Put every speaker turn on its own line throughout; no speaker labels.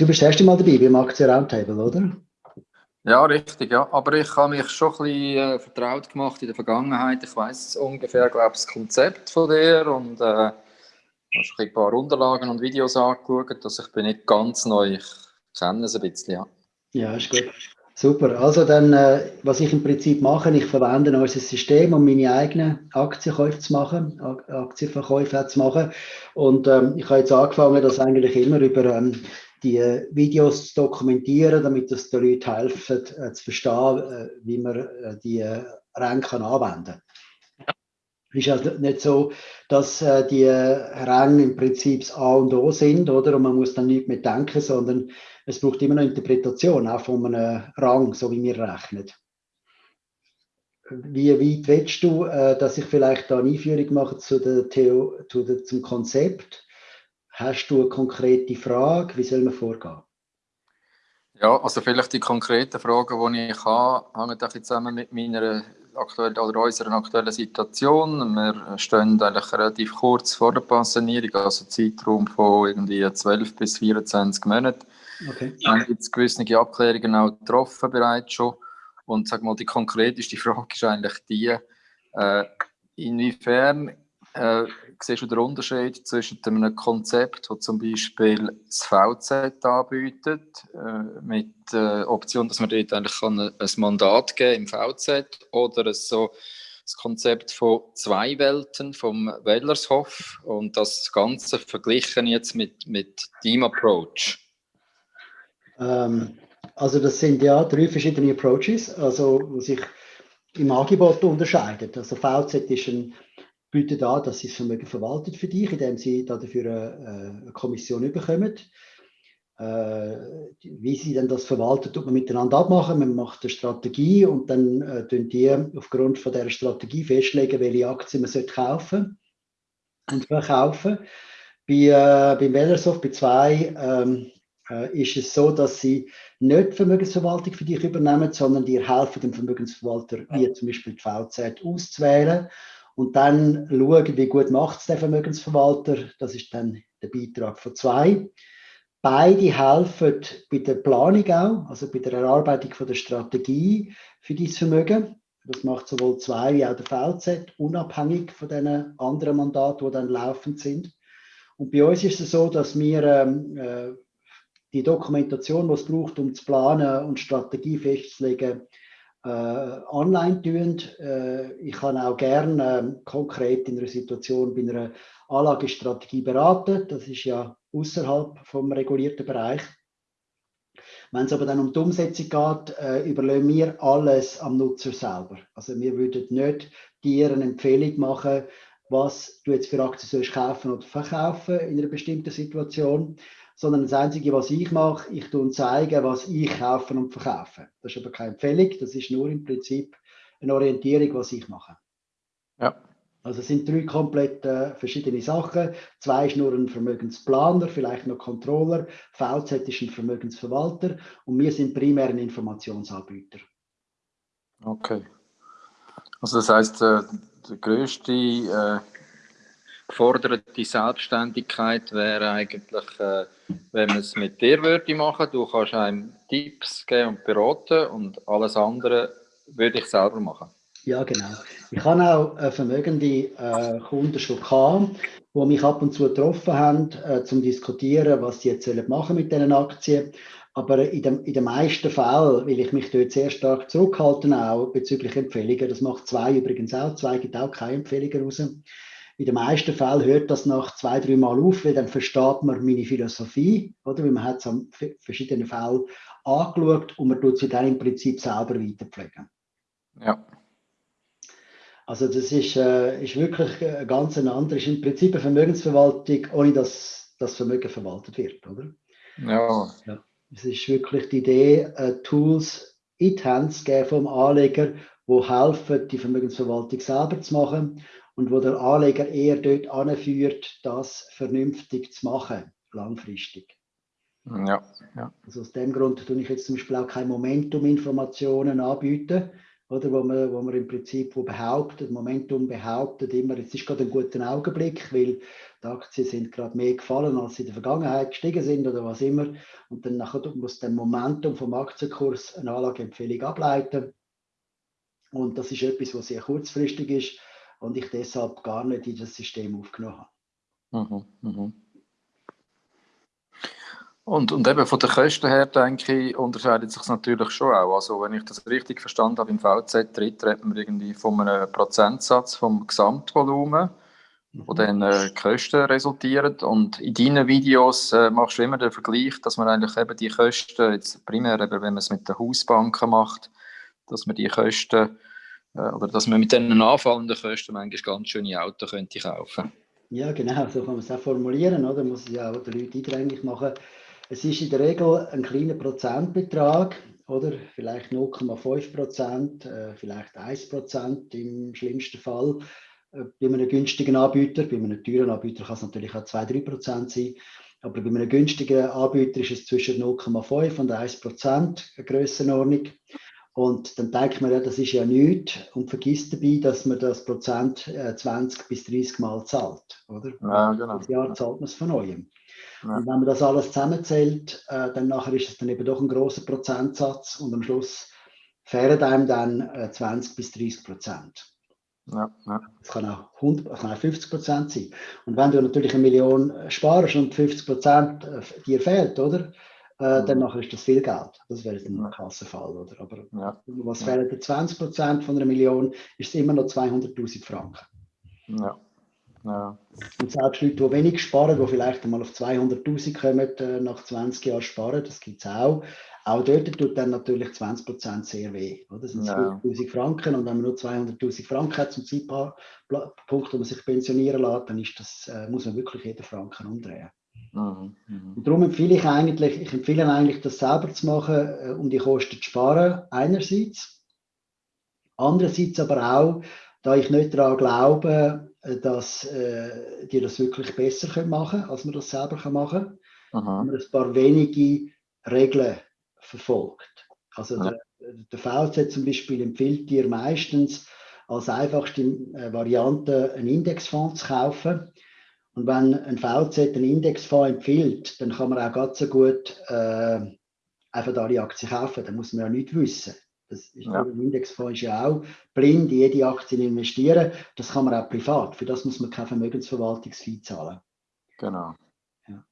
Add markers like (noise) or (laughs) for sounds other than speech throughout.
du bist das erste Mal dabei beim Aktien Roundtable, oder?
Ja, richtig, ja. Aber ich habe mich schon ein bisschen äh, vertraut gemacht in der Vergangenheit. Ich weiß ungefähr, glaube ich, das Konzept von dir und äh, habe schon ein paar Unterlagen und Videos angeschaut. Also ich bin nicht ganz neu, ich kenne es ein bisschen, ja.
Ja, ist gut. Super. Also dann, äh, was ich im Prinzip mache, ich verwende unser System, um meine eigenen Aktienkäufe zu machen, Aktienverkäufe zu machen. Und ähm, ich habe jetzt angefangen, das eigentlich immer über ähm, die Videos zu dokumentieren, damit es den Leuten helfen, äh, zu verstehen, äh, wie man äh, die äh, Ränge anwenden kann. Es ist also nicht so, dass äh, die Ränge im Prinzip das A und O sind, oder? Und man muss dann nicht mehr denken, sondern es braucht immer eine Interpretation, auch von einem Rang, so wie wir rechnen. Wie weit willst du, äh, dass ich vielleicht da eine Einführung mache zu der Theo, zu der, zum Konzept? Hast du eine konkrete Frage? Wie soll man vorgehen?
Ja, also vielleicht die konkreten Fragen, die ich habe, hängen ein zusammen mit meiner aktuellen oder unserer aktuellen Situation. Wir stehen eigentlich relativ kurz vor der Pensionierung, also Zeitraum von irgendwie 12 bis 24 Monaten. Okay. Wir haben jetzt gewisse Abklärungen auch getroffen bereits schon. Und sag mal, die konkreteste Frage ist eigentlich die, äh, inwiefern äh, siehst du den Unterschied zwischen einem Konzept, das zum Beispiel das VZ anbietet, äh, mit der Option, dass man dort eigentlich ein, Mandat geben im VZ oder so das Konzept von zwei Welten vom Wellershof und das Ganze verglichen jetzt mit, mit Team Approach.
Ähm, also das sind ja drei verschiedene Approaches, also die sich im Angebot unterscheiden. Also VZ ist ein bietet an, dass sie das Vermögen verwaltet für dich, indem sie dafür eine, eine Kommission bekommen. Äh, wie sie dann das verwaltet, tut man miteinander abmachen. Man macht eine Strategie und dann äh, tun die aufgrund von der Strategie festlegen, welche Aktien man sollte kaufen und verkaufen. Bei, äh, beim Wellersoft, bei zwei, ähm, äh, ist es so, dass sie nicht die Vermögensverwaltung für dich übernehmen, sondern dir helfen, den Vermögensverwalter, wie zum Beispiel die VZ, auszuwählen und dann schauen, wie gut macht es der Vermögensverwalter. Das ist dann der Beitrag von zwei. Beide helfen bei der Planung auch, also bei der Erarbeitung von der Strategie für dieses Vermögen. Das macht sowohl zwei wie auch der VZ, unabhängig von den anderen Mandaten, die dann laufend sind. Und bei uns ist es so, dass wir ähm, äh, die Dokumentation, die es braucht, um zu planen und Strategie festzulegen, online tun. Äh, ich kann auch gerne äh, konkret in einer Situation bei einer Anlagestrategie beraten. Das ist ja außerhalb vom regulierten Bereich. Wenn es aber dann um die Umsetzung geht, äh, überlegen wir alles am Nutzer selber. Also wir würden nicht dir eine Empfehlung machen, was du jetzt für Aktien sollst kaufen oder verkaufen in einer bestimmten Situation, sondern das Einzige, was ich mache, ich tue zeigen, was ich kaufe und verkaufe. Das ist aber keine Empfehlung, das ist nur im Prinzip eine Orientierung, was ich mache. Ja. Also es sind drei komplett äh, verschiedene Sachen. Zwei ist nur ein Vermögensplaner, vielleicht noch Controller. VZ ist ein Vermögensverwalter und wir sind primär ein Informationsanbieter.
Okay. Also das heißt, äh, der größte äh, geforderte Selbstständigkeit wäre eigentlich, äh, wenn man es mit dir würde machen. Du kannst einem Tipps geben und beraten und alles andere würde ich selber machen.
Ja, genau. Ich habe auch äh, vermögende äh, Kunden schon gehabt, die mich ab und zu getroffen haben, äh, zum diskutieren, was sie jetzt sollen machen mit diesen Aktien. Aber in den, in den meisten Fällen will ich mich dort sehr stark zurückhalten, auch bezüglich Empfehlungen. Das macht zwei übrigens auch. Zwei gibt auch keine Empfehlungen raus in den meisten Fällen hört das nach zwei, drei Mal auf, weil dann versteht man meine Philosophie, oder? Weil man hat es an verschiedenen Fällen angeschaut und man tut sie dann im Prinzip selber weiterpflegen. Ja. Also das ist, äh, ist wirklich ein ganz anderes, im Prinzip eine Vermögensverwaltung, ohne dass das Vermögen verwaltet wird, oder? Ja. ja. Es ist wirklich die Idee, äh, Tools in die Hände zu geben vom Anleger, die helfen, die Vermögensverwaltung selber zu machen und wo der Anleger eher dort anführt, das vernünftig zu machen, langfristig. Ja, ja. Also aus dem Grund tue ich jetzt zum Beispiel auch keine Momentum-Informationen anbieten. oder, wo, man, wo man im Prinzip wo behauptet, Momentum behauptet immer, jetzt ist gerade ein guter Augenblick, weil die Aktien sind gerade mehr gefallen, als sie in der Vergangenheit gestiegen sind oder was immer. Und dann nachher muss das Momentum vom Aktienkurs eine Anlageempfehlung ableiten. Und das ist etwas, was sehr kurzfristig ist und ich deshalb gar nicht in das System aufgenommen habe. Mhm, mh.
Und, und eben von den Kosten her, denke ich, unterscheidet sich natürlich schon auch. Also wenn ich das richtig verstanden habe, im VZ tritt man irgendwie von einem Prozentsatz vom Gesamtvolumen, wo mhm. dann äh, Kosten resultieren. Und in deinen Videos äh, machst du immer den Vergleich, dass man eigentlich eben die Kosten, jetzt primär eben, wenn man es mit den Hausbanken macht, dass man die Kosten oder dass man mit diesen anfallenden Kosten manchmal ganz schöne Autos könnte kaufen
Ja, genau, so kann man es auch formulieren, oder? Muss es ja auch den Leuten eingängig machen. Es ist in der Regel ein kleiner Prozentbetrag, oder? Vielleicht 0,5 Prozent, äh, vielleicht 1 Prozent im schlimmsten Fall. Äh, bei einem günstigen Anbieter, bei einem teuren Anbieter kann es natürlich auch 2-3 Prozent sein. Aber bei einem günstigen Anbieter ist es zwischen 0,5 und 1 Prozent Grössenordnung. Und dann denkt man, ja, das ist ja nichts und vergisst dabei, dass man das Prozent äh, 20 bis 30 Mal zahlt. Oder? Ja, genau. Das Jahr zahlt man es von neuem. Ja. Und wenn man das alles zusammenzählt, äh, dann nachher ist es dann eben doch ein großer Prozentsatz und am Schluss fehlen einem dann äh, 20 bis 30 Prozent. Ja, ja. Das kann auch, 100, das kann auch 50 Prozent sein. Und wenn du natürlich eine Million sparst und 50 Prozent äh, dir fehlt, oder? Äh, mhm. Dann nachher ist das viel Geld. Das wäre dann ein Kassenfall, oder? Aber ja. was fehlen 20 Prozent von einer Million, ist es immer noch 200.000 Franken. Ja. Ja. Und selbst Leute, die wenig sparen, die vielleicht einmal auf 200.000 kommen, äh, nach 20 Jahren sparen, das gibt es auch. Auch dort tut dann natürlich 20% sehr weh. Oder? Das sind ja. 40.000 Franken und wenn man nur 200.000 Franken hat zum Zeitpunkt, wo man sich pensionieren lässt, dann ist das, äh, muss man wirklich jeden Franken umdrehen. Mhm. Mhm. Und darum empfehle ich eigentlich, ich empfehle eigentlich, das selber zu machen, äh, um die Kosten zu sparen, einerseits. Andererseits aber auch, da ich nicht daran glaube, äh, dass äh, die das wirklich besser machen können, als man das selber machen kann. Wenn man ein paar wenige Regeln verfolgt. Also ja. der, der VZ zum Beispiel empfiehlt dir meistens als einfachste äh, Variante einen Indexfonds zu kaufen. Und wenn ein VZ einen Indexfonds empfiehlt, dann kann man auch ganz so gut äh, einfach alle Aktien kaufen. Da muss man ja nichts wissen. Das ist, ja. Ein Indexfonds ist ja auch blind in jede Aktie investieren. Das kann man auch privat. Für das muss man kein Vermögensverwaltungsfee zahlen.
Genau.
Ja.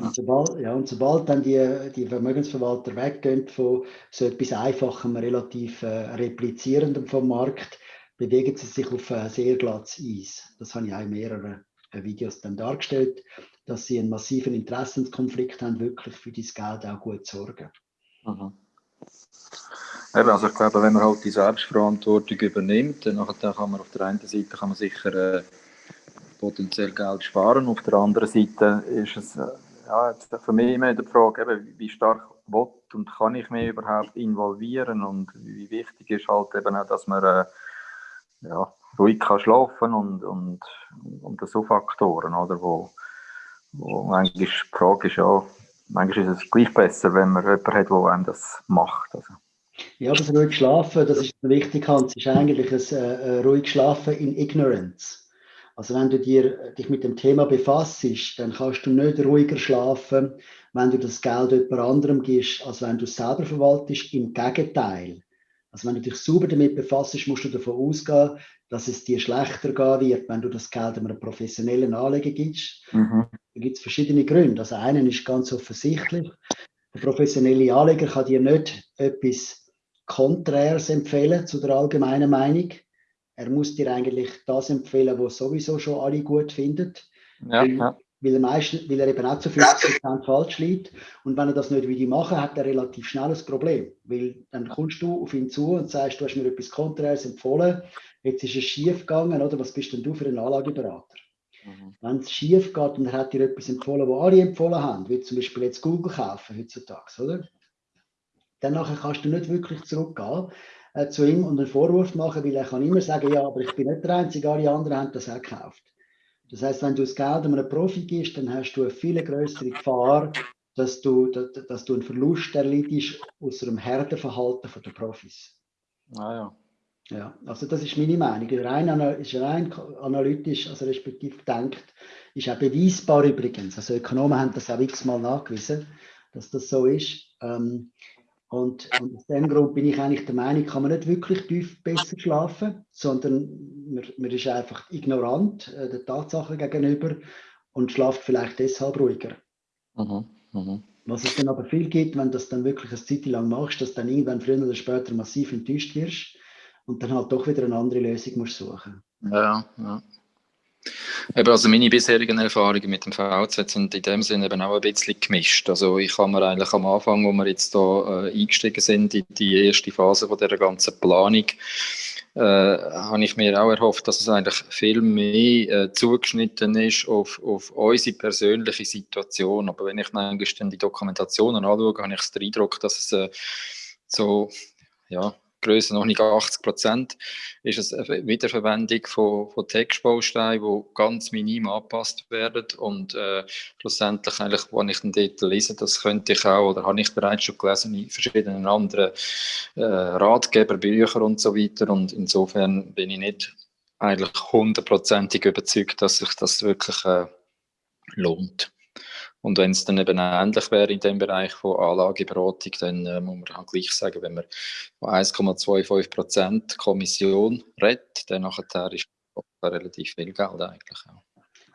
Und, sobald, ja, und sobald dann die, die Vermögensverwalter weggehen von so etwas Einfachem, relativ äh, replizierendem vom Markt, bewegen sie sich auf äh, sehr glattes Eis. Das habe ich auch in mehreren Videos dann dargestellt, dass sie einen massiven Interessenskonflikt haben, wirklich für dieses Geld auch gut sorgen. Mhm.
Eben, also ich glaube, wenn man halt die Selbstverantwortung übernimmt, dann kann man auf der einen Seite kann man sicher äh, potenziell Geld sparen, auf der anderen Seite ist es äh, ja, für mich immer die Frage, eben, wie stark will und kann ich mich überhaupt involvieren und wie wichtig ist halt eben auch, dass man äh, ja, ruhig kann schlafen und, und, und so Faktoren, oder, wo, wo manchmal die Frage ist, ja, manchmal ist es gleich besser, wenn man jemanden hat, der einem das macht. Also.
Ja, das ruhig schlafen, das ist wichtig, Hans, ist eigentlich ein äh, ruhig schlafen in Ignorance. Also wenn du dir, dich mit dem Thema befasst, dann kannst du nicht ruhiger schlafen, wenn du das Geld jemand anderem gibst, als wenn du es selber verwaltest. Im Gegenteil. Also wenn du dich sauber damit befasst, musst du davon ausgehen, dass es dir schlechter gehen wird, wenn du das Geld einem professionellen Anleger gibst. Mhm. Da gibt es verschiedene Gründe. Also einen ist ganz offensichtlich. Der professionelle Anleger kann dir nicht etwas Konträres empfehlen zu der allgemeinen Meinung. Er muss dir eigentlich das empfehlen, was sowieso schon alle gut finden. Ja, ja. Weil, er meistens, weil er eben auch zu 50% falsch liegt. Und wenn er das nicht wie machen, hat er relativ schnell ein Problem. Weil dann kommst du auf ihn zu und sagst, du hast mir etwas Konträres empfohlen, jetzt ist es schief gegangen, oder? Was bist denn du für ein Anlageberater? Mhm. Wenn es schief geht und er hat dir etwas empfohlen, was alle empfohlen haben, wie zum Beispiel jetzt Google kaufen heutzutage, oder? dann nachher kannst du nicht wirklich zurückgehen äh, zu ihm und einen Vorwurf machen, weil er kann immer sagen, ja, aber ich bin nicht der Einzige, alle anderen haben das auch gekauft. Das heißt, wenn du das Geld einem Profi gibst, dann hast du eine viel größere Gefahr, dass du, dass, du einen Verlust erleidest aus einem Herdenverhalten der Profis.
Ah, ja.
Ja, also das ist meine Meinung. Rein, ist rein analytisch, also respektive gedacht, ist auch beweisbar übrigens. Also Ökonomen haben das auch x-mal nachgewiesen, dass das so ist. Ähm, und, und, aus dem Grund bin ich eigentlich der Meinung, kann man nicht wirklich tief besser schlafen, sondern man, man ist einfach ignorant äh, der Tatsache gegenüber und schlaft vielleicht deshalb ruhiger. Mhm. Mhm. Was es dann aber viel gibt, wenn du das dann wirklich eine Zeit lang machst, dass du dann irgendwann früher oder später massiv enttäuscht wirst und dann halt doch wieder eine andere Lösung musst suchen.
Ja, ja. Eben, also meine bisherigen Erfahrungen mit dem VZ sind in dem Sinne eben auch ein bisschen gemischt. Also ich habe mir eigentlich am Anfang, wo wir jetzt da äh, eingestiegen sind, in die erste Phase von der ganzen Planung, äh, habe ich mir auch erhofft, dass es eigentlich viel mehr äh, zugeschnitten ist auf, auf unsere persönliche Situation. Aber wenn ich manchmal die Dokumentationen anschaue, habe ich den Eindruck, dass es äh, so ja, Größe noch nicht 80 Prozent, ist es eine Wiederverwendung von, von Textbausteinen, die ganz minim angepasst werden und äh, schlussendlich eigentlich, wenn ich den dort lese, das könnte ich auch, oder habe ich bereits schon gelesen in verschiedenen anderen äh, Ratgeber, Bücher und so weiter und insofern bin ich nicht eigentlich hundertprozentig überzeugt, dass sich das wirklich äh, lohnt. Und wenn es dann eben ähnlich wäre in dem Bereich von Anlageberatung, dann äh, muss man halt gleich sagen, wenn man von 1,25 Prozent Kommission redet, dann nachher ist das relativ viel Geld eigentlich. Ja.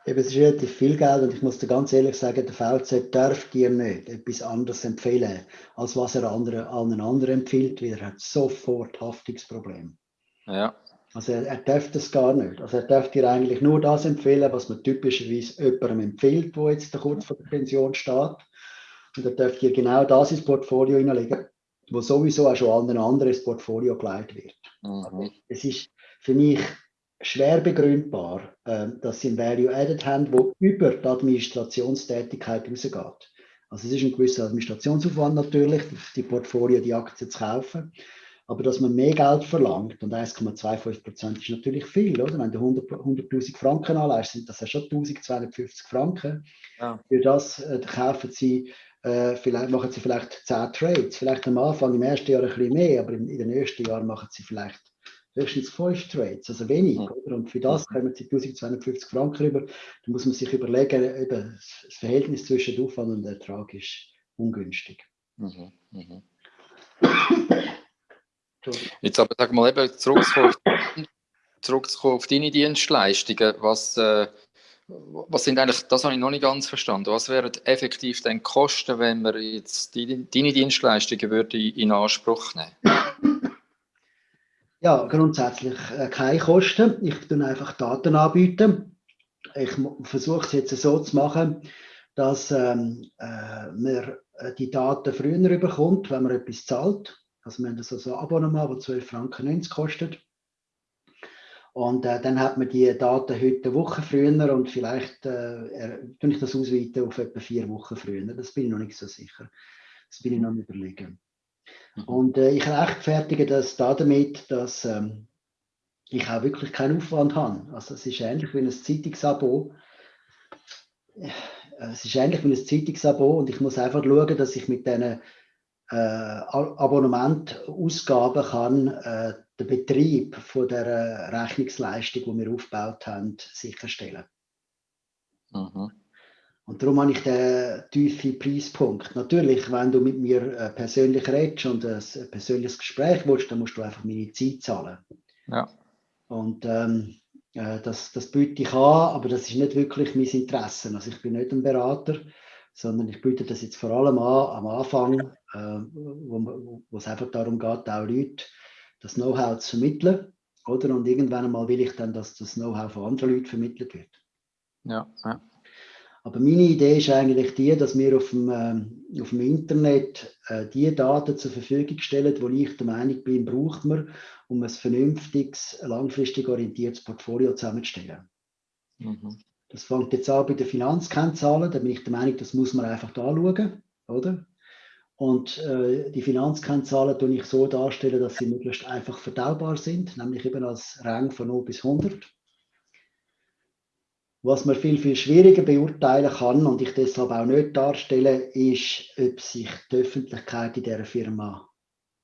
Eben, es ist relativ viel Geld und ich muss dir ganz ehrlich sagen, der VZ darf dir nicht etwas anderes empfehlen, als was er anderen, allen anderen empfiehlt, weil er hat sofort Haftungsproblem.
Ja,
also er, er darf das gar nicht. Also er darf dir eigentlich nur das empfehlen, was man typischerweise jemandem empfiehlt, wo jetzt kurz vor der Pension steht. Und er darf dir genau das ins Portfolio hineinlegen, wo sowieso auch schon allen anderen ins Portfolio geleitet wird. Mhm. Also es ist für mich schwer begründbar, äh, dass sie ein Value Added haben, wo über die Administrationstätigkeit rausgeht. Also es ist ein gewisser Administrationsaufwand natürlich, die Portfolio, die Aktien zu kaufen. Aber dass man mehr Geld verlangt, und 1,25 Prozent ist natürlich viel, oder? Wenn du 100.000 100 Franken anleihst, sind das ja schon 1250 Franken. Ja. Für das äh, kaufen sie, äh, vielleicht machen sie vielleicht 10 Trades. Vielleicht am Anfang, im ersten Jahr ein bisschen mehr, aber in, in den ersten Jahren machen sie vielleicht höchstens 5 Trades, also wenig. Ja. Oder? Und für das kommen sie 1250 Franken rüber. Da muss man sich überlegen, eben, das Verhältnis zwischen Aufwand und Ertrag ist ungünstig. Mhm. Mhm.
Jetzt aber sag mal eben zurückzukommen, (laughs) zurückzukommen auf deine Dienstleistungen. Was, äh, was sind eigentlich, das habe ich noch nicht ganz verstanden. Was wären effektiv dann Kosten, wenn wir jetzt die, deine Dienstleistungen würde in Anspruch nehmen?
Ja, grundsätzlich äh, keine Kosten. Ich tue einfach Daten anbieten. Ich versuche es jetzt so zu machen, dass ähm, äh, man äh, die Daten früher bekommt, wenn man etwas zahlt. Also wir haben so ein Abonnement, das 12,90 Franken kostet. Und äh, dann hat man die Daten heute eine Woche früher und vielleicht äh, ich das ausweiten auf etwa vier Wochen früher. Das bin ich noch nicht so sicher. Das bin ich noch am überlegen. Mhm. Und äh, ich rechtfertige das damit, dass ähm, ich auch wirklich keinen Aufwand habe. Also es ist ähnlich wie ein Zeitungsabo. Äh, es ist ähnlich wie ein Zeitungsabo und ich muss einfach schauen, dass ich mit diesen Abonnementausgaben kann äh, den Betrieb von der Rechnungsleistung, die wir aufgebaut haben, sicherstellen. Mhm. Und darum habe ich den tiefen Preispunkt. Natürlich, wenn du mit mir äh, persönlich redest und ein persönliches Gespräch willst, dann musst du einfach meine Zeit zahlen.
Ja.
Und ähm, äh, das, das biete ich an, aber das ist nicht wirklich mein Interesse. Also ich bin nicht ein Berater, sondern ich biete das jetzt vor allem an am Anfang, äh, wo, wo es einfach darum geht, auch Leute das Know-how zu vermitteln. Oder? Und irgendwann einmal will ich dann, dass das Know-how von anderen Leuten vermittelt wird.
Ja, ja.
Aber meine Idee ist eigentlich die, dass wir auf dem, äh, auf dem Internet äh, die Daten zur Verfügung stellen, die ich der Meinung bin, braucht man, um ein vernünftiges, langfristig orientiertes Portfolio zusammenzustellen. Mhm. Das fängt jetzt an bei den Finanzkennzahlen. Da bin ich der Meinung, das muss man einfach anschauen, oder? Und äh, die Finanzkennzahlen tue ich so darstellen, dass sie möglichst einfach verdaubar sind, nämlich eben als Rang von 0 bis 100. Was man viel, viel schwieriger beurteilen kann und ich deshalb auch nicht darstelle, ist, ob sich die Öffentlichkeit in dieser Firma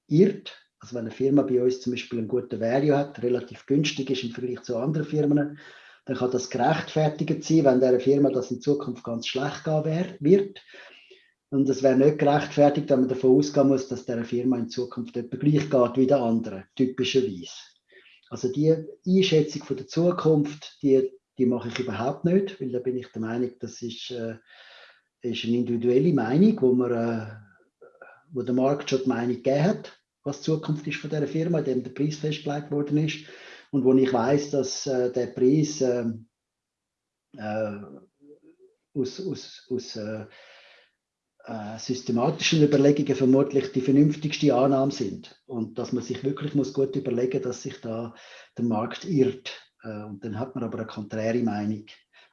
irrt Also wenn eine Firma bei uns zum Beispiel einen guten Value hat, relativ günstig ist im Vergleich zu anderen Firmen, dann kann das gerechtfertigt sein, wenn der Firma das in Zukunft ganz schlecht gehen wird. Und es wäre nicht gerechtfertigt, wenn man davon ausgehen muss, dass der Firma in Zukunft etwa gleich geht wie der andere, typischerweise. Also die Einschätzung von der Zukunft, die, die mache ich überhaupt nicht, weil da bin ich der Meinung, das ist, äh, ist eine individuelle Meinung, wo, man, äh, wo der Markt schon die Meinung gegeben hat, was die Zukunft ist von dieser Firma, dem der Preis festgelegt worden ist und wo ich weiß, dass äh, der Preis ähm, äh, aus, aus, aus äh, systematischen Überlegungen vermutlich die vernünftigste Annahme sind. Und dass man sich wirklich muss gut überlegen dass sich da der Markt irrt. Äh, und dann hat man aber eine konträre Meinung.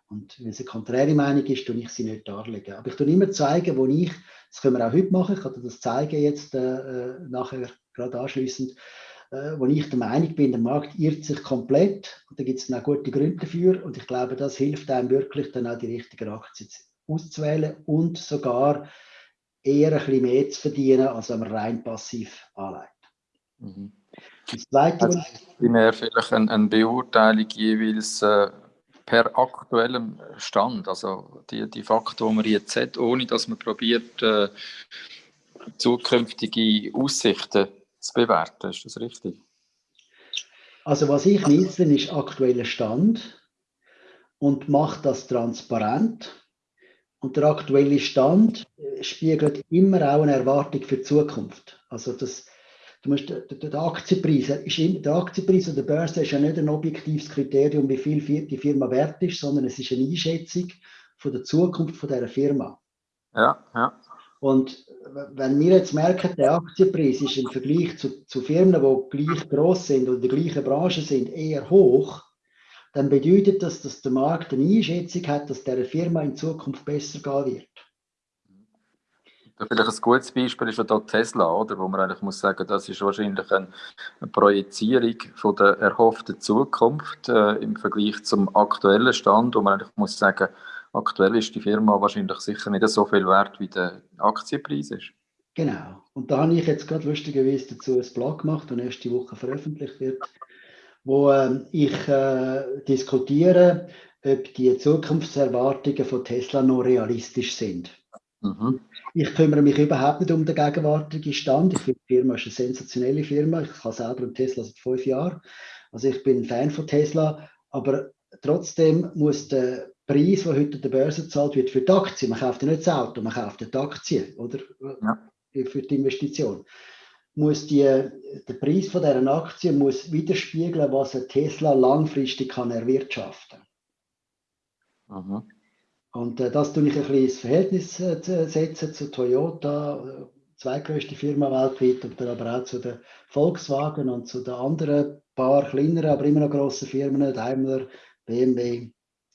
Und wenn es eine konträre Meinung ist, tue ich sie nicht darlegen. Aber ich tue immer zeigen, wo ich, das können wir auch heute machen, ich kann das zeigen jetzt äh, äh, nachher gerade anschließend, äh, wo ich der Meinung bin, der Markt irrt sich komplett und da gibt es dann auch gute Gründe dafür und ich glaube, das hilft einem wirklich dann auch die richtigen Aktien auszuwählen und sogar eher ein bisschen mehr zu verdienen, als wenn man rein passiv anlegt. Mhm.
Das Zweite, also, primär vielleicht eine, eine Beurteilung jeweils äh, per aktuellem Stand, also die, die Fakten, die man jetzt hat, ohne dass man probiert, äh, zukünftige Aussichten zu bewerten. Ist das richtig?
Also was ich nutze, ist aktueller Stand und mache das transparent und der aktuelle Stand äh, spiegelt immer auch eine Erwartung für die Zukunft. Also das, du musst, der, der, Aktienpreis, ist, der Aktienpreis oder der Börse ist ja nicht ein objektives Kriterium, wie viel die Firma wert ist, sondern es ist eine Einschätzung von der Zukunft von dieser Firma.
Ja, ja.
Und wenn wir jetzt merken, der Aktienpreis ist im Vergleich zu, zu Firmen, die gleich groß sind oder in der gleichen Branche sind, eher hoch, dann bedeutet das, dass der Markt eine Einschätzung hat, dass der Firma in Zukunft besser gehen wird.
Vielleicht ein gutes Beispiel ist ja da Tesla, oder? wo man eigentlich muss sagen, das ist wahrscheinlich eine, Projizierung von der erhofften Zukunft äh, im Vergleich zum aktuellen Stand, wo man eigentlich muss sagen, aktuell ist die Firma wahrscheinlich sicher nicht so viel wert, wie der Aktienpreis ist.
Genau. Und da habe ich jetzt gerade lustigerweise dazu ein Blog gemacht, das nächste Woche veröffentlicht wird wo ähm, ich äh, diskutiere, ob die Zukunftserwartungen von Tesla noch realistisch sind. Mhm. Ich kümmere mich überhaupt nicht um den gegenwärtigen Stand. Ich finde, die Firma ist eine sensationelle Firma. Ich habe selber einen Tesla seit fünf Jahren. Also ich bin ein Fan von Tesla, aber trotzdem muss der Preis, der heute an der Börse zahlt wird für die Aktie, man kauft ja nicht das Auto, man kauft ja die Aktie, oder? Ja. Für die Investition muss die, der Preis von dieser Aktie muss widerspiegeln, was ein Tesla langfristig kann erwirtschaften kann. Und äh, das tue ich ein bisschen ins Verhältnis äh, setzen zu Toyota, äh, zweitgrößte Firma weltweit, und dann aber auch zu den Volkswagen und zu den anderen paar kleineren, aber immer noch grossen Firmen, Daimler, BMW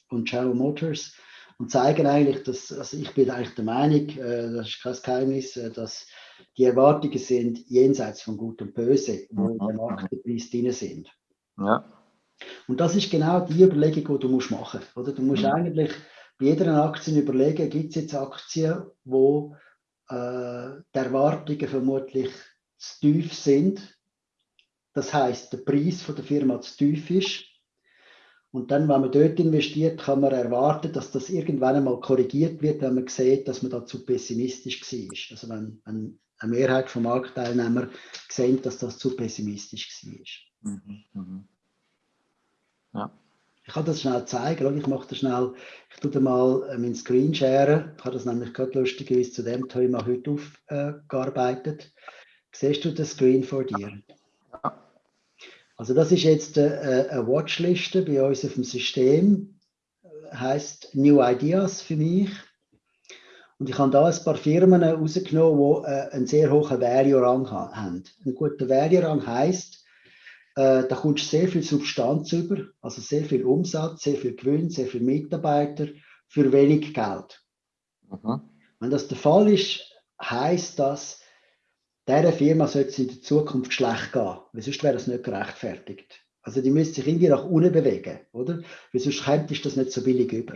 und General Motors und zeigen eigentlich, dass, also ich bin eigentlich der Meinung, äh, das ist kein Geheimnis, äh, dass die Erwartungen sind jenseits von Gut und Böse, wo mhm. der Marktpreis drin sind. Ja. Und das ist genau die Überlegung, die du musst machen musst. Oder? Du musst mhm. eigentlich bei jeder Aktie überlegen, gibt es jetzt Aktien, wo äh, die Erwartungen vermutlich zu tief sind. Das heißt, der Preis von der Firma zu tief ist. Und dann, wenn man dort investiert, kann man erwarten, dass das irgendwann einmal korrigiert wird, wenn man sieht, dass man da zu pessimistisch war. Also wenn, wenn eine Mehrheit von Marktteilnehmern gesehen, dass das zu pessimistisch war. Mhm, mhm. Ja. Ich kann das schnell zeigen. Ich mache das schnell. Ich tue mal äh, meinen Screen sharen. Ich habe das nämlich gerade lustigerweise zu dem Thema heute aufgearbeitet. Siehst du das Screen vor dir? Ja. Also das ist jetzt äh, eine Watchliste bei uns auf dem System. Heißt New Ideas für mich. Und ich habe da ein paar Firmen rausgenommen, die äh, einen sehr hohen Value-Rang haben. Ein guter Value-Rang heisst, äh, da kommst du sehr viel Substanz über, also sehr viel Umsatz, sehr viel Gewinn, sehr viele Mitarbeiter für wenig Geld. Mhm. Wenn das der Fall ist, heisst das, dieser Firma sollte es in der Zukunft schlecht gehen, weil sonst wäre das nicht gerechtfertigt. Also die müsste sich irgendwie nach unten bewegen, oder? Weil sonst kommt das nicht so billig über.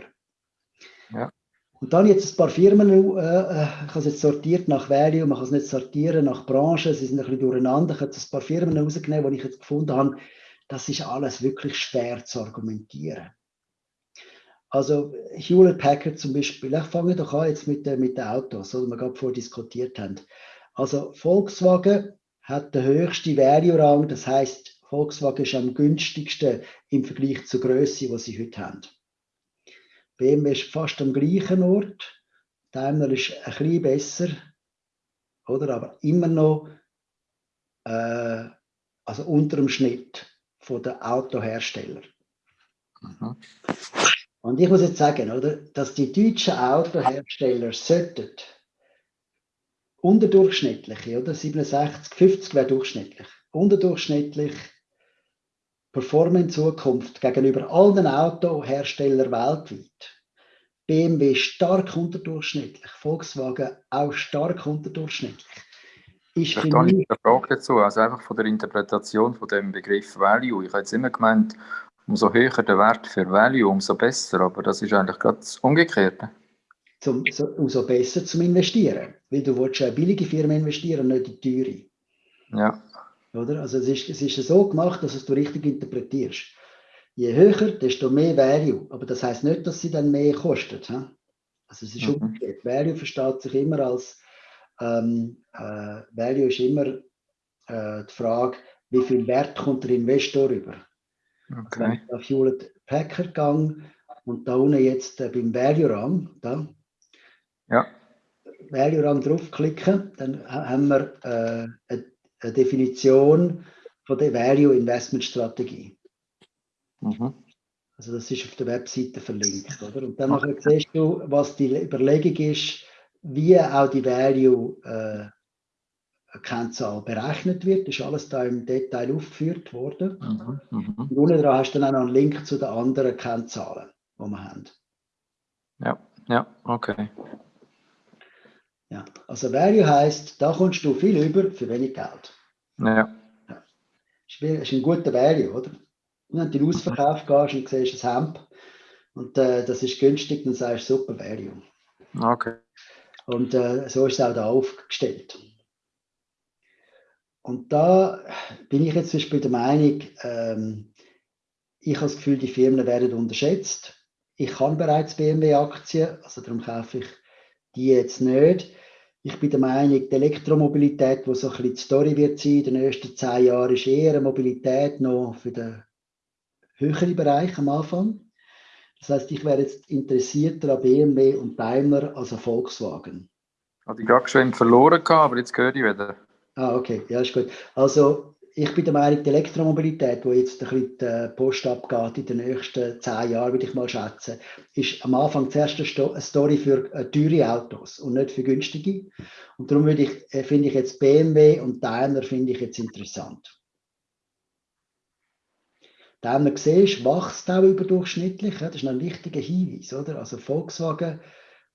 Ja. Und dann jetzt ein paar Firmen, äh, äh, ich habe es jetzt sortiert nach Value, man kann es nicht sortieren nach Branche, sie sind ein bisschen durcheinander. Ich habe jetzt ein paar Firmen rausgenommen, die ich jetzt gefunden habe, das ist alles wirklich schwer zu argumentieren. Also Hewlett Packard zum Beispiel, ich fange doch an jetzt mit, mit den Autos, oder wir gerade vorher diskutiert haben. Also Volkswagen hat den höchsten Value-Rang, das heißt Volkswagen ist am günstigsten im Vergleich zur Größe, die sie heute haben. BMW ist fast am gleichen Ort, Daimler ist ein bisschen besser, oder? aber immer noch äh, also unter dem Schnitt der Autohersteller. Mhm. Und ich muss jetzt sagen, oder, dass die deutschen Autohersteller sollten unterdurchschnittliche, oder 67, 50 wäre durchschnittlich, unterdurchschnittlich performen in Zukunft gegenüber allen Autoherstellern weltweit. BMW stark unterdurchschnittlich, Volkswagen auch stark unterdurchschnittlich.
Ich habe eine Frage dazu, also einfach von der Interpretation von dem Begriff Value. Ich habe jetzt immer gemeint, umso höher der Wert für Value, umso besser, aber das ist eigentlich gerade das Umgekehrte.
Zum, so, umso besser zum Investieren, weil du willst eine billige Firma investieren, nicht eine teure.
Ja.
Oder? Also es ist, es ist so gemacht, dass es du richtig interpretierst. Je höher, desto mehr Value. Aber das heißt nicht, dass sie dann mehr kostet. He? Also es ist mhm. umgekehrt. Value versteht sich immer als ähm, äh, Value ist immer äh, die Frage, wie viel Wert kommt der Investor über. Okay. Also auf Hewlett Packard gehe und da unten jetzt äh, beim Value Rang, da,
ja.
Value Rang draufklicken, dann haben wir äh, eine Definition von der Value Investment Strategie. Mhm. Also das ist auf der Webseite verlinkt, oder? Und dann okay. siehst du, was die Überlegung ist, wie auch die Value äh, Kennzahl berechnet wird. Das ist alles da im Detail aufgeführt worden. Mhm. Mhm. Und unten dran hast du dann auch noch einen Link zu den anderen Kennzahlen, die wir haben.
Ja, ja, okay.
Ja, also Value heißt, da kommst du viel über für wenig Geld.
Ja. ja.
Das ist ein guter Value, oder? Wenn du in den Ausverkauf gehst und siehst ein Hemd und äh, das ist günstig, dann sagst du super Value.
Okay.
Und äh, so ist es auch da aufgestellt. Und da bin ich jetzt zum Beispiel der Meinung, ähm, ich habe das Gefühl, die Firmen werden unterschätzt. Ich kann bereits BMW-Aktien, also darum kaufe ich die jetzt nicht. Ich bin der Meinung, die Elektromobilität, die so ein bisschen die Story wird sein, in den nächsten zehn Jahren, ist eher eine Mobilität noch für den höheren Bereich am Anfang. Das heißt, ich wäre jetzt interessierter an BMW und Daimler als an Volkswagen.
Hatte ich gerade schon verloren, aber jetzt gehöre ich wieder.
Ah, okay, ja, ist gut. Also, ich bin der Meinung, die Elektromobilität, wo jetzt ein bisschen die Post abgeht in den nächsten zehn Jahren, würde ich mal schätzen, ist am Anfang zuerst eine Story für äh, teure Autos und nicht für günstige. Und darum würde ich, äh, finde ich jetzt BMW und Daimler finde ich jetzt interessant. Daimler siehst, wächst auch überdurchschnittlich. Das ist ein wichtiger Hinweis, oder? Also Volkswagen,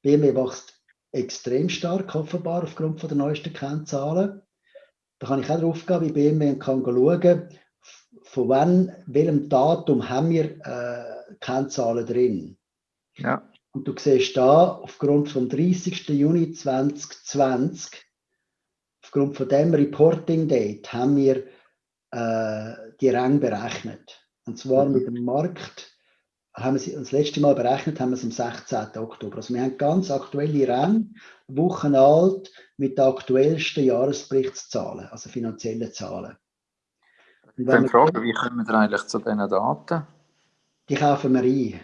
BMW wächst extrem stark, offenbar aufgrund der neuesten Kennzahlen. Da kann ich auch drauf gehen bei BMW und kann schauen, von wann, welchem Datum haben wir äh, Kennzahlen drin.
Ja.
Und du siehst da, aufgrund vom 30. Juni 2020, aufgrund von dem Reporting Date, haben wir äh, die Rang berechnet. Und zwar mhm. mit dem Markt, haben wir das letzte Mal berechnet, haben wir es am 16. Oktober. Also wir haben ganz aktuelle Rang, Wochen alt, mit den aktuellsten Jahresberichtszahlen, also finanziellen Zahlen.
Und wenn ich frage, wie kommen wir eigentlich zu diesen Daten?
Die kaufen wir ein.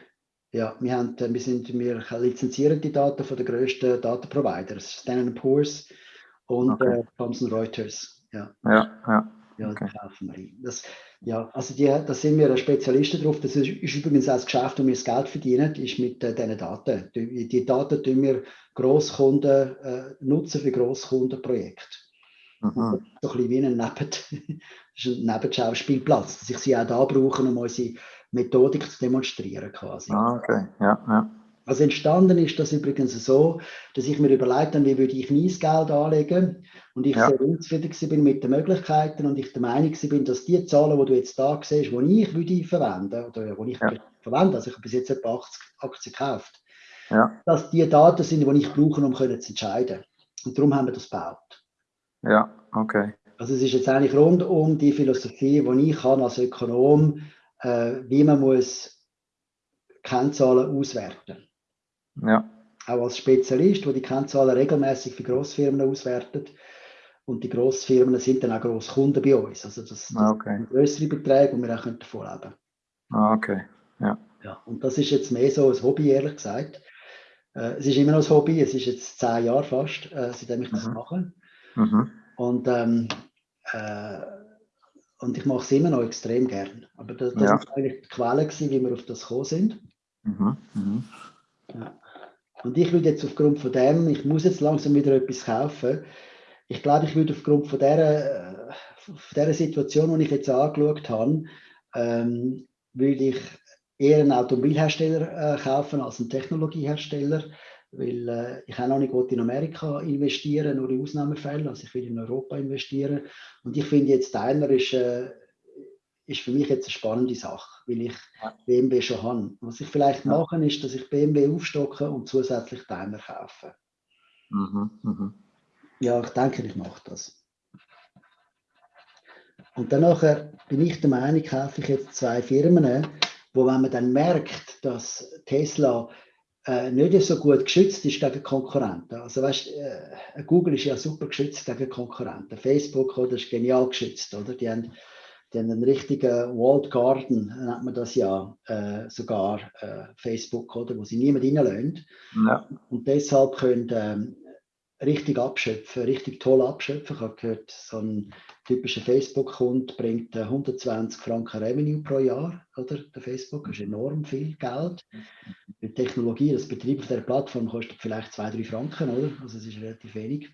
Ja, wir, haben, wir, sind, wir lizenzieren die Daten von den grössten Datenproviders, Standard Poor's und okay. äh, Thomson Reuters. Ja,
ja. ja.
Ja, okay. kaufen wir. Das, ja, also die, da sind wir Spezialisten drauf. Das ist, ist, übrigens auch das Geschäft, wo wir das Geld verdienen, ist mit äh, diesen Daten. Die, die Daten tun wir Grosskunden äh, nutzen für Grosskundenprojekte. Mhm. So ein bisschen wie ein, Neben (laughs) ein Nebenschauspielplatz, dass ich sie auch da brauche, um unsere Methodik zu demonstrieren quasi.
Ah, okay, ja, ja.
Also entstanden ist das übrigens so, dass ich mir überlegt habe, wie würde ich mein Geld anlegen und ich ja. sehr unzufrieden bin mit den Möglichkeiten und ich der Meinung bin, dass die Zahlen, die du jetzt da siehst, die ich würde verwenden oder die ich ja. verwende, also ich habe bis jetzt etwa 80 Aktien gekauft, ja. dass die Daten sind, die ich brauche, um können zu entscheiden. Und darum haben wir das gebaut.
Ja, okay.
Also es ist jetzt eigentlich rund um die Philosophie, die ich kann als Ökonom, äh, wie man muss Kennzahlen auswerten.
Ja.
Auch als Spezialist, wo die Kennzahlen regelmäßig für Grossfirmen auswertet. Und die Grossfirmen sind dann auch Grosskunden bei uns. Also das, das
ah, okay.
sind größere Beträge, die wir auch davon leben können.
Ah, okay. Ja.
ja. Und das ist jetzt mehr so ein Hobby, ehrlich gesagt. Äh, es ist immer noch ein Hobby, es ist jetzt zehn Jahre fast, äh, seitdem ich das mhm. mache. Mhm. Und, ähm, äh, und ich mache es immer noch extrem gern. Aber das, das ja. ist eigentlich die Quelle, gewesen, wie wir auf das gekommen sind. Mhm. Mhm. Ja. Und ich würde jetzt aufgrund von dem, ich muss jetzt langsam wieder etwas kaufen. Ich glaube, ich würde aufgrund von dieser, äh, von dieser Situation, die ich jetzt angeschaut habe, ähm, würde ich eher einen Automobilhersteller äh, kaufen als einen Technologiehersteller, weil äh, ich auch noch nicht in Amerika investieren, nur in Ausnahmefällen, also ich will in Europa investieren und ich finde jetzt Daimler ist, äh, ist für mich jetzt eine spannende Sache, weil ich. BMW schon habe. Was ich vielleicht ja. mache, ist, dass ich BMW aufstocke und zusätzlich Daimler kaufe. Mhm, mh. Ja, ich denke, ich mache das. Und dann bin ich der Meinung, kaufe ich jetzt zwei Firmen, wo wenn man dann merkt, dass Tesla äh, nicht so gut geschützt ist gegen Konkurrenten. Also weißt, äh, Google ist ja super geschützt gegen Konkurrenten. Facebook oder, ist genial geschützt, oder? Die haben, die haben einen richtigen Walled Garden, nennt man das ja, äh, sogar äh, Facebook, oder, wo sie niemand reinlöhnt. Ja. Und deshalb können ähm, richtig abschöpfen, richtig toll abschöpfen. Ich habe gehört, so ein typischer Facebook-Kunde bringt 120 Franken Revenue pro Jahr, oder? Der Facebook ist enorm viel Geld. Die Technologie, das Betrieb auf der Plattform kostet vielleicht 2, 3 Franken, oder? Also es ist relativ wenig.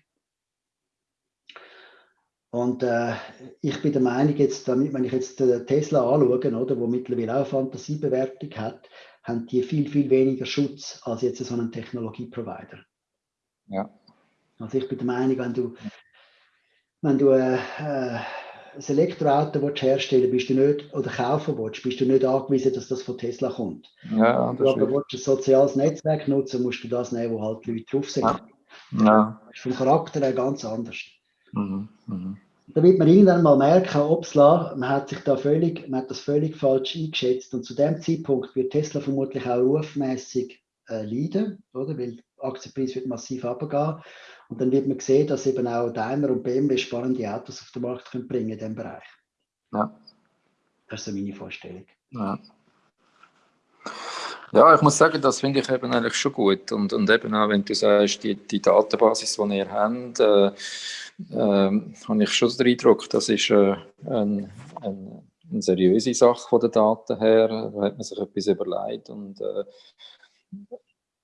Und äh, ich bin der Meinung, jetzt, damit, wenn ich jetzt den Tesla anschaue, oder, wo mittlerweile auch Fantasiebewertung hat, haben die viel, viel weniger Schutz als jetzt so ein Technologieprovider.
Ja.
Also ich bin der Meinung, wenn du, wenn du äh, äh ein Elektroauto willst herstellen bist du nicht, oder kaufen willst, bist du nicht angewiesen, dass das von Tesla kommt.
Ja,
Wenn du aber willst, ein soziales Netzwerk nutzen, musst du das nehmen, wo halt Leute drauf sind. Ja.
ja.
Das ist vom Charakter her ganz anders. Mhm. Mhm. Da wird man irgendwann mal merken, obsla, man hat sich da völlig, man hat das völlig falsch eingeschätzt und zu dem Zeitpunkt wird Tesla vermutlich auch rufmäßig äh, leiden, oder? Weil der Aktienpreis wird massiv abgehen und dann wird man sehen, dass eben auch Daimler und BMW spannende Autos auf den Markt können bringen in diesem Bereich.
Ja.
Das ist so meine Vorstellung.
Ja. Ja, ich muss sagen, das finde ich eben eigentlich schon gut. Und, und eben auch, wenn du sagst, die, die Datenbasis, die ihr habt, äh, äh, habe ich schon den Eindruck, das ist äh, ein, ein, eine seriöse Sache von den Daten her. Da hat man sich etwas überlegt. Und äh,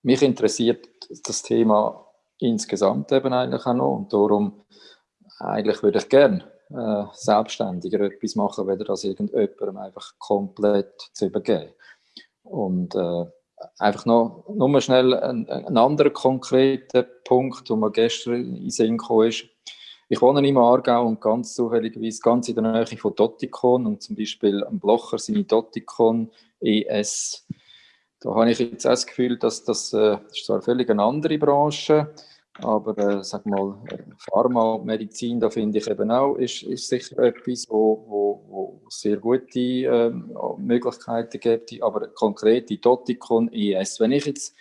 mich interessiert das Thema insgesamt eben eigentlich auch noch. Und darum eigentlich würde ich gerne äh, selbstständiger etwas machen, weder das irgendjemandem einfach komplett zu übergeben. Und äh, einfach noch nur schnell ein, ein anderer konkreter Punkt, der mir gestern in den Sinn gekommen ist. Ich wohne im Aargau und ganz zufälligerweise ganz in der Nähe von Dotikon und zum Beispiel am Blocher seine Dotikon ES da habe ich jetzt das Gefühl, dass das, äh, das zwar völlig eine andere Branche, aber äh, sag mal, Pharma und Medizin, da finde ich eben auch, ist, ist sicher etwas, wo, wo, wo sehr gute äh, Möglichkeiten gibt, aber konkret die Doticon ES. Wenn ich jetzt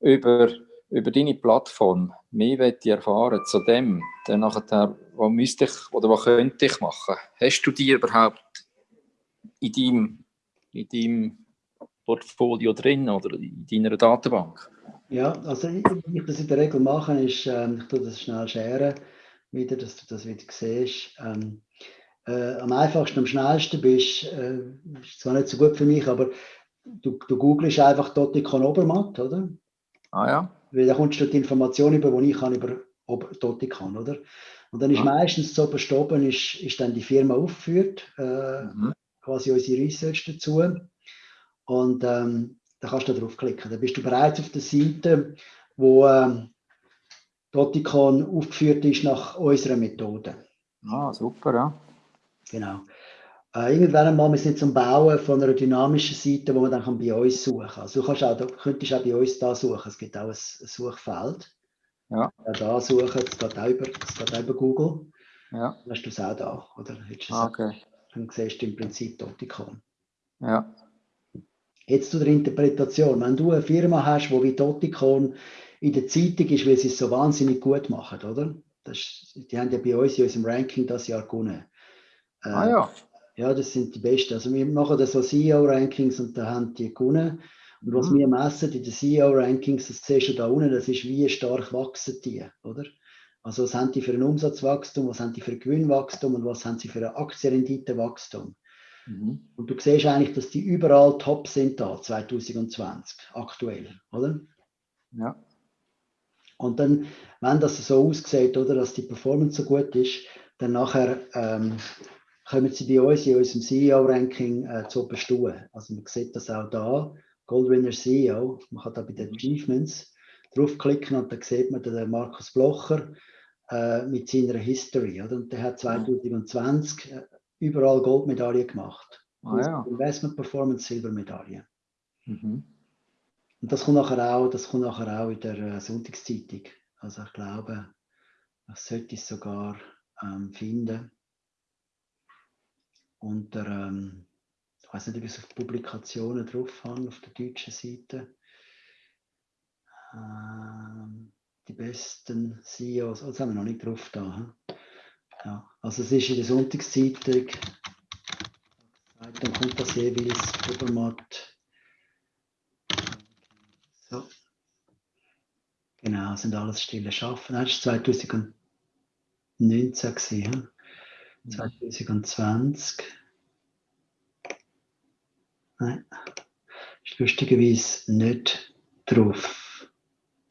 über, über deine Plattform mehr erfahren zu dem, dann nachher, was müsste ich oder was könnte ich machen? Hast du die überhaupt in deinem, in deinem Portfolio drin oder in deiner Datenbank?
Ja, also wie ich das in der Regel mache, ist, ähm, ich tue das schnell scheren, wieder, dass du das wieder siehst. Ähm, äh, am einfachsten, am schnellsten bist, äh, ist zwar nicht so gut für mich, aber du, du googelst einfach Dotikon Obermatt, oder?
Ah ja.
Weil da kommst du die Information über, die ich kann über Dotikon, oder? Und dann ist ja. meistens so oben ist, ist dann die Firma aufgeführt, äh, mhm. quasi unsere Research dazu. Und ähm, da kannst du draufklicken. Dann bist du bereits auf der Seite, wo ähm, Doticon aufgeführt ist nach unserer Methode.
Ah, super, ja.
Genau. Äh, irgendwann einmal, wir sind zum Bauen von einer dynamischen Seite, wo man dann bei uns suchen kann. Also du kannst auch, du könntest auch bei uns da suchen. Es gibt auch ein, Suchfeld.
Ja.
ja. Da suchen, das geht auch über, das geht auch über Google.
Ja.
Dann hast du es auch da, oder?
Ah, okay.
Dann siehst du im Prinzip Doticon.
Ja.
Jetzt zu der Interpretation. Wenn du eine Firma hast, die wie Doticon in der Zeitung ist, weil sie es so wahnsinnig gut machen, oder? Das ist, die haben ja bei uns in unserem Ranking das Jahr gewonnen.
Äh, ah ja.
Ja, das sind die Besten. Also wir machen das so CEO-Rankings und da haben die gewonnen. Und was mhm. wir messen in den CEO-Rankings, das siehst du da unten, das ist, wie stark wachsen die, oder? Also was haben die für ein Umsatzwachstum, was haben die für ein Gewinnwachstum und was haben sie für ein Aktienrenditewachstum? Mhm. Und du siehst eigentlich, dass die überall top sind da, 2020, aktuell, oder?
Ja.
Und dann, wenn das so aussieht, oder, dass die Performance so gut ist, dann nachher ähm, kommen sie bei uns in unserem CEO-Ranking äh, zu bestehen. Also man sieht das auch da, Goldwinner CEO, man kann da bei den Achievements draufklicken und dann sieht man den Markus Blocher äh, mit seiner History. Oder? Und der hat 2020 äh, überall Goldmedaille gemacht.
Ah, ja.
Investment Performance Silbermedaille.
Mhm.
Und das kommt nachher auch, das kommt nachher auch in der äh, Sonntagszeitung. Also ich glaube, das sollte ich sogar ähm, finden unter, ähm, ich weiß nicht, ob ich es auf Publikationen drauf habe, auf der deutschen Seite. Ähm, die besten CEOs, oh, das haben wir noch nicht drauf da. Ja, also es ist in der Sonntagszeitung, dann kommt das jeweils Obermatt. So. Genau, sind alles stille Schaffen. Das war 2019 gewesen. 2020. Nein, ist lustigerweise nicht drauf.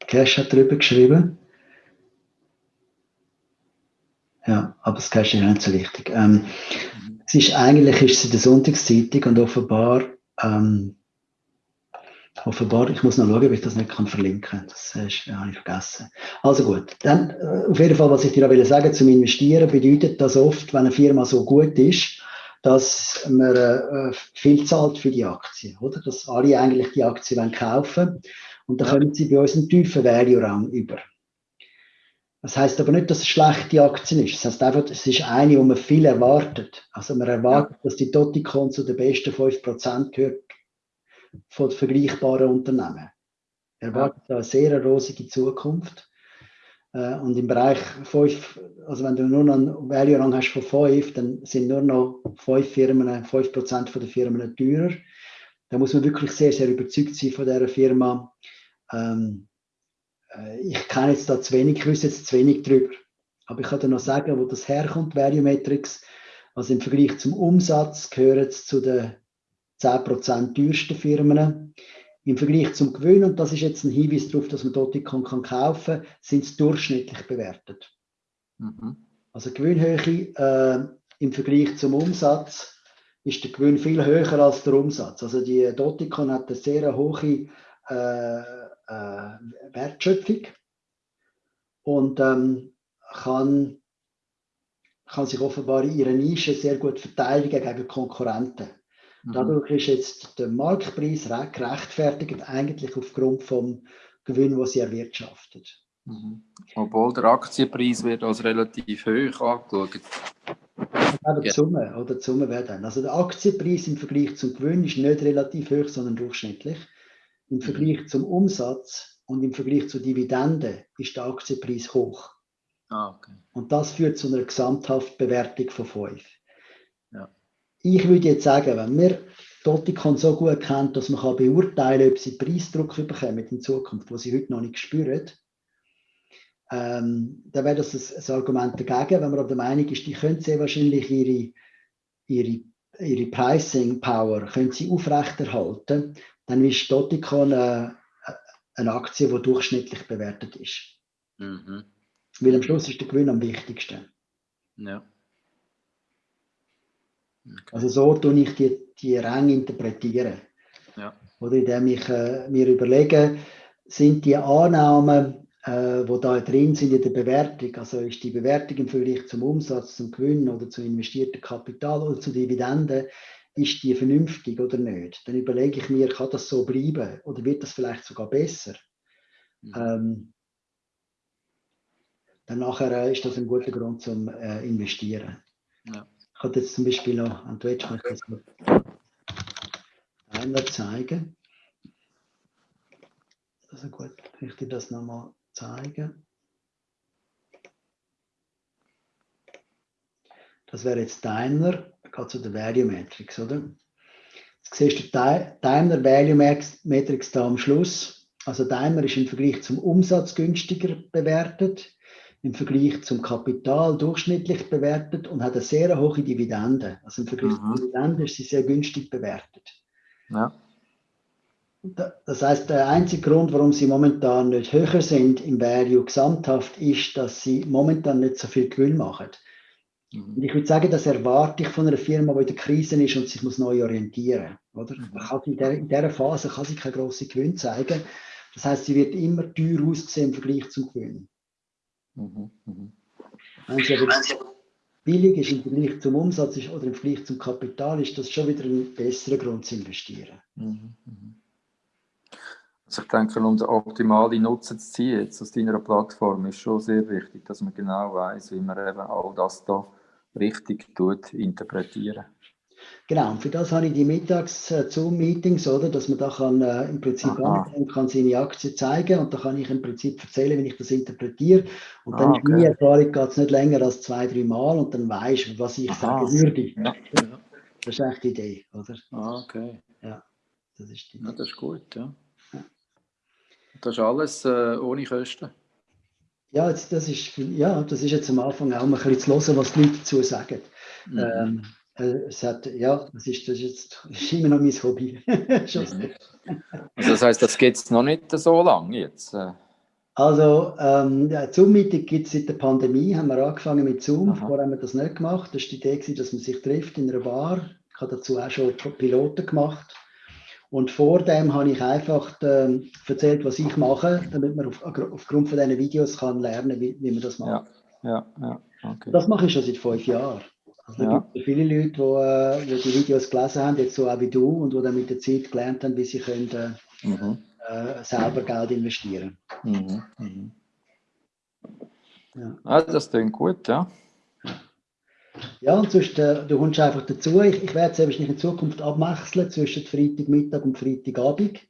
Cash hat drüber geschrieben. Ja, aber das Cash ist nicht so wichtig. Ähm, es ist eigentlich ist es in der Sonntagszeitung und offenbar ähm, offenbar, ich muss noch schauen, ob ich das nicht kann verlinken kann. Das ist, ja, habe ich vergessen. Also gut, dann äh, auf jeden Fall, was ich dir will sagen zum Investieren, bedeutet das oft, wenn eine Firma so gut ist, dass man äh, viel zahlt für die Aktie, oder? Dass alle eigentlich die Aktie wollen kaufen und dann ja. kommen sie bei uns einen tiefen Value-Rang über. Das heißt aber nicht, dass es schlechte Aktien ist. Das heißt einfach, es ist eine, wo man viel erwartet. Also man erwartet, ja. dass die Toticon zu den besten 5% gehört von vergleichbaren Unternehmen. Er erwartet ja. eine sehr rosige Zukunft. Äh, und im Bereich 5, also wenn du nur noch einen Value-Rang hast von 5, dann sind nur noch 5 Firmen, 5% von der Firmen teurer. Da muss man wirklich sehr, sehr überzeugt sein von dieser Firma. Ähm, äh, ich kenne jetzt da zu wenig, ich wüsste jetzt zu wenig drüber. Aber ich kann dir noch sagen, wo das herkommt, Value Metrics. Also im Vergleich zum Umsatz gehört es zu den 10% teuersten Firmen. Im Vergleich zum Gewinn, und das ist jetzt ein Hinweis darauf, dass man Doticon kann kaufen kann, sind es durchschnittlich bewertet. Mhm. Also Gewinnhöhe äh, im Vergleich zum Umsatz ist der Gewinn viel höher als der Umsatz. Also die Doticon hat eine sehr hohe äh, äh, Wertschöpfung und ähm, kann, kann sich offenbar in ihrer Nische sehr gut verteidigen gegen Konkurrenten. Mhm. Dadurch ist jetzt der Marktpreis gerechtfertigt, eigentlich aufgrund vom Gewinn, den sie erwirtschaftet.
Mhm. Obwohl der Aktienpreis wird als relativ hoch angeschaut.
Die Summe, oder die Summe wäre dann. Also der Aktienpreis im Vergleich zum Gewinn ist nicht relativ hoch, sondern durchschnittlich. Im mhm. Vergleich zum Umsatz und im Vergleich zur Dividende ist der Aktienpreis hoch.
Ah, okay.
Und das führt zu einer Gesamthaftbewertung von 5 ich würde jetzt sagen, wenn wir Doticon so gut kennt, dass man kann beurteilen kann, ob sie Preisdruck bekommen in Zukunft, wo sie heute noch nicht spüren, ähm, dann wäre das ein, ein, Argument dagegen. Wenn man aber der Meinung ist, die können sehr wahrscheinlich ihre, ihre, ihre Pricing Power können sie aufrechterhalten, dann ist Doticon eine, eine Aktie, die durchschnittlich bewertet ist. Mhm. Weil am Schluss ist der Gewinn am wichtigsten.
Ja.
Okay. Also so tue ich die, die Ränge interpretieren.
Ja.
Oder indem ich äh, mir überlege, sind die Annahmen äh, wo da drin sind in der Bewertung, also ist die Bewertung im Vergleich zum Umsatz, zum Gewinn oder zu investiertem Kapital oder zu Dividenden, ist die vernünftig oder nicht? Dann überlege ich mir, kann das so bleiben oder wird das vielleicht sogar besser? Mhm. Ähm, dann nachher äh, ist das ein guter Grund zum äh, Investieren. Ja. Kann jetzt zum Beispiel Twitch kann ich das einmal zeigen. Also gut, ich dir das nochmal zeigen. Das wäre jetzt Daimler, geht zu der Value Matrix, oder? Jetzt siehst du Daimler Value Matrix da am Schluss. Also Daimler ist im Vergleich zum Umsatz günstiger bewertet, im Vergleich zum Kapital durchschnittlich bewertet und hat eine sehr hohe Dividende. Also im Vergleich mhm. zur Dividende ist sie sehr günstig bewertet. Ja. Das heißt, der einzige Grund, warum sie momentan nicht höher sind im Value gesamthaft, ist, dass sie momentan nicht so viel Gewinn machen. Mhm. Und ich würde sagen, das erwarte ich von einer Firma, die in der Krise ist und sich muss neu orientieren muss. Mhm. In dieser Phase kann sie keine grossen Gewinn zeigen. Das heißt, sie wird immer teuer aussehen im Vergleich zum Gewinn. Mhm. Mhm. Aber billig ist im Vergleich zum Umsatz ist, oder im Vergleich zum Kapital, ist das schon wieder ein besserer Grund zu investieren. Mhm.
mhm. Also ich denke, um den optimalen Nutzen zu ziehen jetzt aus deiner Plattform, ist schon sehr wichtig, dass man genau weiß, wie man eben all das da richtig tut, interpretieren.
Genau, und für das habe ich die Mittags-Zoom-Meetings, oder, dass man da kann, äh, im Prinzip angehen kann seine Aktie zeigen und da kann ich im Prinzip erzählen, wie ich das interpretiere. Und dann ah, okay. ist meine Erfahrung geht nicht länger als zwei, drei Mal und dann weiß ich, was ich Aha. sagen würde. Ja. Das ist eigentlich die Idee, oder?
Ah, okay.
Ja, das ist die
Idee. Ja, das ist gut, ja. Das ist alles äh, ohne Kosten.
Ja, jetzt, das ist, ja, das ist jetzt am Anfang auch mal ein bisschen zu hören, was die Leute dazu sagen. Mhm. Ähm, äh, es hat, ja, das ist, das jetzt, (laughs) ist immer noch mein Hobby. (laughs)
mhm. also das heißt, das geht noch nicht so lange jetzt? Äh.
Also, ähm, ja, Zoom-Meeting gibt es seit der Pandemie, haben wir angefangen mit Zoom, Aha. vorher haben wir das nicht gemacht. Das war die Idee, dass man sich trifft in einer Bar. Ich habe dazu auch schon Piloten gemacht. Und vor dem habe ich einfach äh, erzählt, was ich mache, damit man auf, aufgrund von diesen Videos kann lernen, wie, wie man das macht.
Ja, ja, ja. Okay.
Das mache ich schon seit fünf Jahren. Also ja. gibt viele Leute, die, äh, die, Videos gelesen haben, jetzt so auch wie du, und die dann mit der Zeit gelernt haben, wie sie können, äh, mhm. äh, selber Geld investieren
mhm. Mhm. Ja. Ah, das klingt gut, ja.
Ja, und sonst, äh, du kommst einfach dazu. Ich, ich werde es wahrscheinlich in Zukunft abwechseln zwischen Freitagmittag und Freitagabend.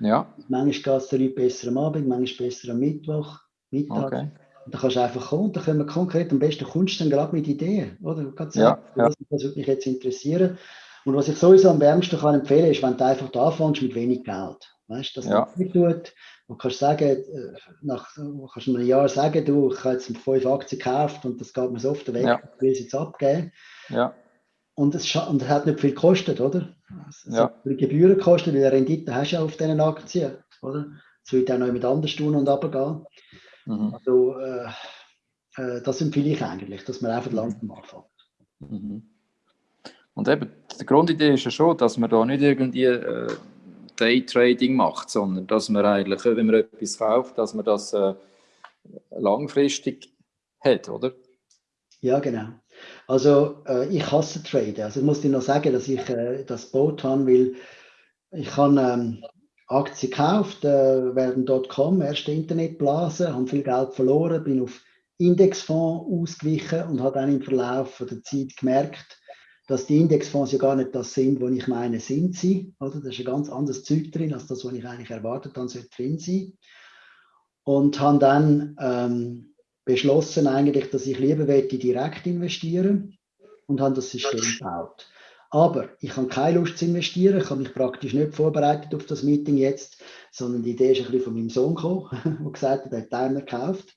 Ja.
Manchmal geht es den Leuten besser am Abend, manchmal besser am Mittwoch, Mittag. Okay. Und dann kannst du einfach kommen, dann können wir konkret, am besten kommst du dann gerade mit Ideen, oder? Du kannst sagen, ja, ja. das würde mich jetzt interessieren. Und was ich sowieso am wärmsten kann empfehlen, ist, wenn du einfach da anfängst mit wenig Geld. Weißt du, dass ja. das tut. Du kannst sagen, äh, nach kannst einem Jahr sagen, du, ich habe jetzt fünf Aktien gekauft und das geht mir so oft weg, ja. ich will es jetzt abgeben.
Ja.
Und es, und es hat nicht viel gekostet, oder? Es
ja. hat
viel Gebühren gekostet, weil Rendite hast du ja auf diesen Aktien, oder? Es wird auch noch mit anderen tun und runtergehen. Mhm. Also, äh, äh, das empfehle ich eigentlich, dass man einfach langsam anfängt.
Mhm. Und eben, die Grundidee ist ja schon, dass man da nicht irgendwie äh, Daytrading macht, sondern dass man eigentlich, wenn man etwas kauft, dass man das äh, langfristig hat, oder?
Ja, genau. Also äh, ich hasse Traden. Also ich muss dir noch sagen, dass ich äh, das Boot habe, weil ich habe ähm, Aktien gekauft, äh, während .com, erste Internetblase, habe viel Geld verloren, bin auf Indexfonds ausgewichen und habe dann im Verlauf der Zeit gemerkt, dass die Indexfonds ja gar nicht das sind, was ich meine, sind sie. Oder? Da ist ein ganz anderes Zeug drin, als das, was ich eigentlich erwartet habe, sollte drin sein. Und habe dann ähm, beschlossen, eigentlich, dass ich lieber direkt investieren und habe das System gebaut. Aber ich habe keine Lust zu investieren, ich habe mich praktisch nicht vorbereitet auf das Meeting jetzt, sondern die Idee ist ein bisschen von meinem Sohn gekommen, (laughs) der gesagt hat, er hat Timer gekauft.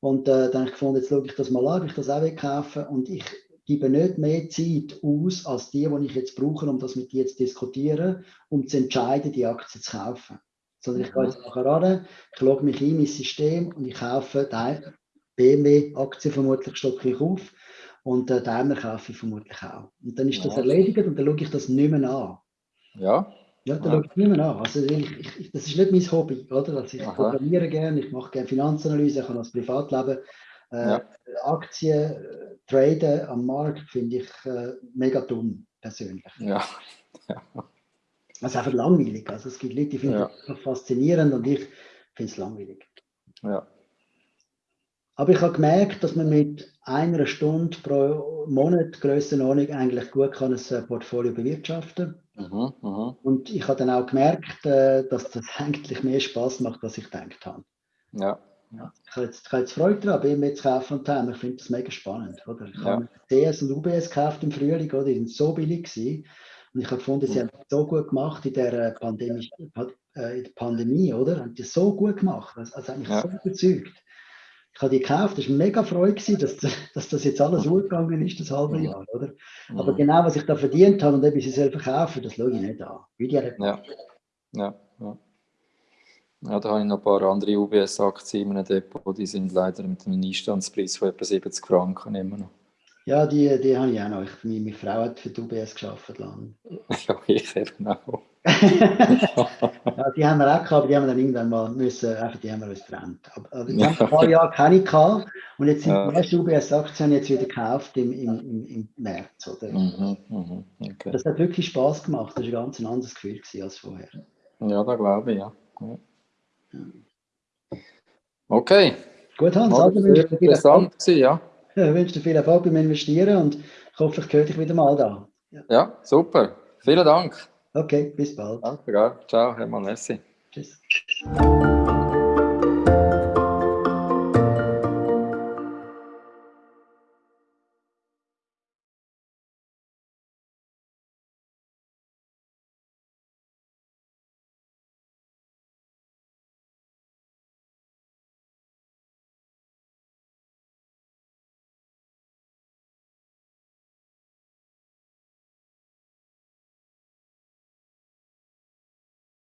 Und äh, dann habe ich gefunden, jetzt schaue ich das mal an, ob ich das auch kaufen Und ich gebe nicht mehr Zeit aus, als die, die ich jetzt brauche, um das mit dir zu diskutieren, um zu entscheiden, die Aktie zu kaufen. Sondern ich gehe jetzt nachher ran, ich logge mich in mein System und ich kaufe die BMW-Aktie vermutlich, stocke ich auf und äh, Daimler kaufe ich vermutlich auch. Und dann ist das erledigt und dann schaue ich das nicht mehr an.
Ja.
Ja, da ja. schaue ich niemand an. Also ich, ich, das ist nicht mein Hobby, oder? Also ich Aha. programmiere gerne, ich mache gerne Finanzanalyse, ich habe das Privatleben. Äh, ja. Aktien, äh, Traden am Markt finde ich äh, mega dumm, persönlich.
Ja.
ja. Also einfach langweilig. Also es gibt Leute, die finden ja. das faszinierend und ich finde es langweilig.
Ja.
Aber ich habe gemerkt, dass man mit einer Stunde pro Monat Grössenordnung eigentlich gut kann ein äh, Portfolio bewirtschaften
mhm, mh.
Und ich habe dann auch gemerkt, äh, dass das (laughs) eigentlich mehr Spaß macht, als ich gedacht habe.
Ja.
ja ich, habe jetzt, ich habe jetzt Freude daran, mir zu kaufen und haben. Ich finde das mega spannend. Oder? Ich ja. habe CS und UBS gekauft im Frühling, oder? die sind so billig gewesen. Und ich habe gefunden, sie mhm. haben so gut gemacht in der Pandemie, äh, in der Pandemie oder? Haben die so gut gemacht. Also, also hat mich ja. so überzeugt ich habe die gekauft, es war mega Freude, dass, dass das jetzt alles umgegangen ist, das halbe Jahr, oder? Aber mhm. genau, was ich da verdient habe und ob ich sie selber kaufe, das schaue ich nicht an.
Wie die ja. ja, ja. Ja, da habe ich noch ein paar andere UBS-Aktien in einem Depot, die sind leider mit einem Einstandspreis von etwa 70 Franken immer noch.
Ja, die, die habe ich auch noch. Ich, meine, Frau hat für die UBS geschafft lange. (laughs)
Ja, ich eben auch.
Ja, (laughs) die haben wir auch gehabt, aber die haben wir dann irgendwann mal müssen, einfach die haben wir uns getrennt. Aber, aber die haben ein paar Jahre keine gehabt und jetzt sind ja. die ersten UBS-Aktien jetzt wieder gekauft im, im, im, im März. Oder? Mhm, mhm, okay. Das hat wirklich Spaß gemacht. Das war ein ganz anderes Gefühl als vorher.
Ja, da glaube ich, ja. ja. Okay.
Gut, Hans,
also wünsche dir interessant gewesen, ja. (laughs)
Ich wünsche dir viel Erfolg beim Investieren und ich hoffe, ich höre dich wieder mal da.
Ja, ja super. Vielen Dank.
Okay, bis bald.
Danke, ciao, Hermann Messi.
Tschüss.